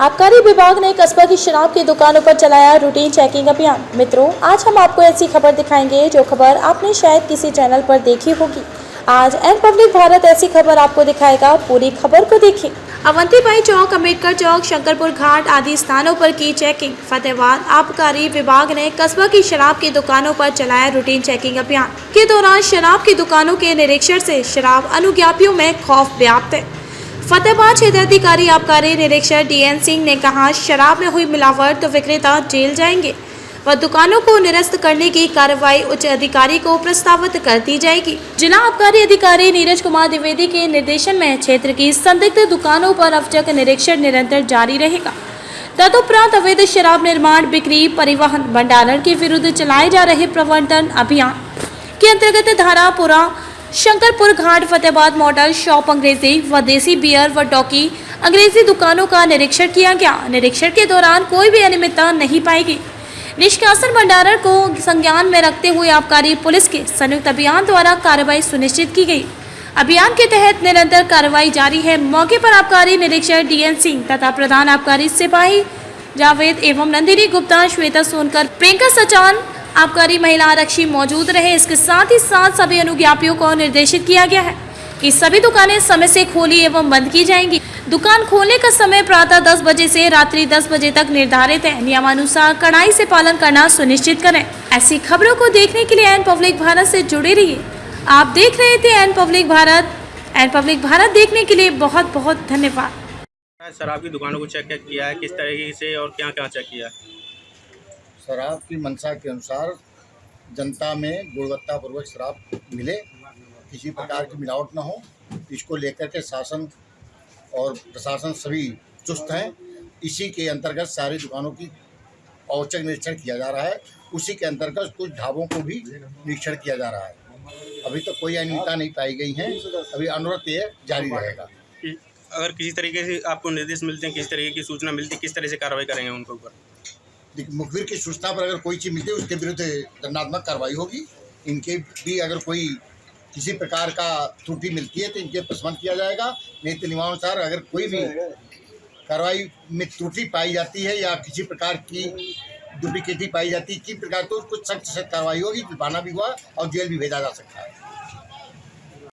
आबकारी विभाग ने कस्बा की शराब की दुकानों पर चलाया रूटीन चेकिंग अभियान। मित्रों, आज हम आपको ऐसी खबर दिखाएँगे जो खबर आपने शायद किसी चैनल पर देखी होगी। आज एन पब्लिक भारत ऐसी खबर आपको दिखाएगा, पूरी खबर को देखिए अवंतीबाई चौक, अंबेडकर चौक, शंकरपुर घाट आदि स्थानों पर की चेकिंग फतेहबाद आबकारी विभाग ने कस्बा की शराब की दुकानों पर चलाया रूटीन चेकिंग अभियान। के दौरान शराब की दुकानों के निरीक्षण से शराब अनुज्ञापियों में खौफ व्याप्त है। फतेहाबाद क्षेत्राधिकारी आबकारी निरीक्षक डीएन सिंह ने कहा, शराब में हुई मिलावट तो विक्रेता जेल जाएँगे व दुकानों को निरस्त करने की कार्रवाई उच्च अधिकारी को प्रस्तावित कर दी जाएगी। जिला आबकारी अधिकारी नीरज कुमार द्विवेदी के निर्देशन में क्षेत्र की संदिग्ध दुकानों पर अवचक निरीक्षण निरंतर जारी रहेगा। तदुपरांत अवैध शराब निर्माण, बिक्री, परिवहन, भंडारण के विरुद्ध चलाए जा रहे प्रवर्तन अभियान के अंतर्गत धारापुरा शंकरपुर घाट, फतेहाबाद मॉडल शॉप अंग्रेज़ी व देसी बियर व डॉकी अंग्रेज़ी दुकानों का निरीक्षण किया गया। निरीक्षण के दौरान कोई भी अनियमितता नहीं पाएगी। निष्कासन भंडारण को संज्ञान में रखते हुए आबकारी पुलिस के संयुक्त अभियान द्वारा कार्रवाई सुनिश्चित की गई। अभियान के तहत निरंतर कार्रवाई जारी है। मौके पर आबकारी निरीक्षक डीएन सिंह तथा प्रधान आबकारी सिपाही जावेद एवं नंदिनी गुप्ता, श्वेता सोनकर, प्रियंका सचान आबकारी महिला आरक्षी मौजूद रहे। इसके साथ ही साथ सभी अनुज्ञापियों को निर्देशित किया गया है कि सभी दुकानें समय से खोली एवं बंद की जाएँगी। दुकान खोलने का समय प्रातः 10 बजे से रात्रि 10 बजे तक निर्धारित है। नियमानुसार कड़ाई से पालन करना सुनिश्चित करें। ऐसी खबरों को देखने के लिए एन पब्लिक भारत से जुड़े रहिए। आप देख रहे थे N public Bharat. N public Bharat देखने के लिए बहुत बहुत धन्यवाद। शराब की दुकानों को चेक किया है? किस तरीके से और क्या क्या चेक किया है? शराब की मंशा के अनुसार जनता में गुणवत्तापूर्वक शराब मिले। किसी प्रकार की मिलावट न हो। इसको लेकर के शासन और प्रशासन सभी चुस्त हैं। इसी के अंतर्गत सारी दुकानों की औचक निरीक्षण किया जा रहा है। उसी के अंतर्गत कुछ ढाबों को भी निरीक्षण किया जा रहा है। अभी तो कोई अनियमितता नहीं पाई गई है। अभी अनुरोध ये जारी रहेगा। अगर किसी तरीके से आपको निर्देश मिलते हैं, किस तरीके की सूचना मिलती है, किस तरह से कार्रवाई करेंगे उनके ऊपर? देखिए, मुखबिर की सूचना पर अगर कोई चीज़ मिलती है उसके विरुद्ध दंडात्मक कार्रवाई होगी। इनके भी अगर कोई किसी प्रकार का त्रुटि मिलती है तो इनके प्रशमन किया जाएगा। नहीं तो नियमानुसार अगर कोई भी कार्रवाई में त्रुटि पाई जाती है या किसी प्रकार की डुप्लीकेटी पाई जाती है किसी प्रकार तो कुछ सख्त सख्त कार्रवाई होगी जुर्माना भी हुआ और जेल भी भेजा जा सकता है।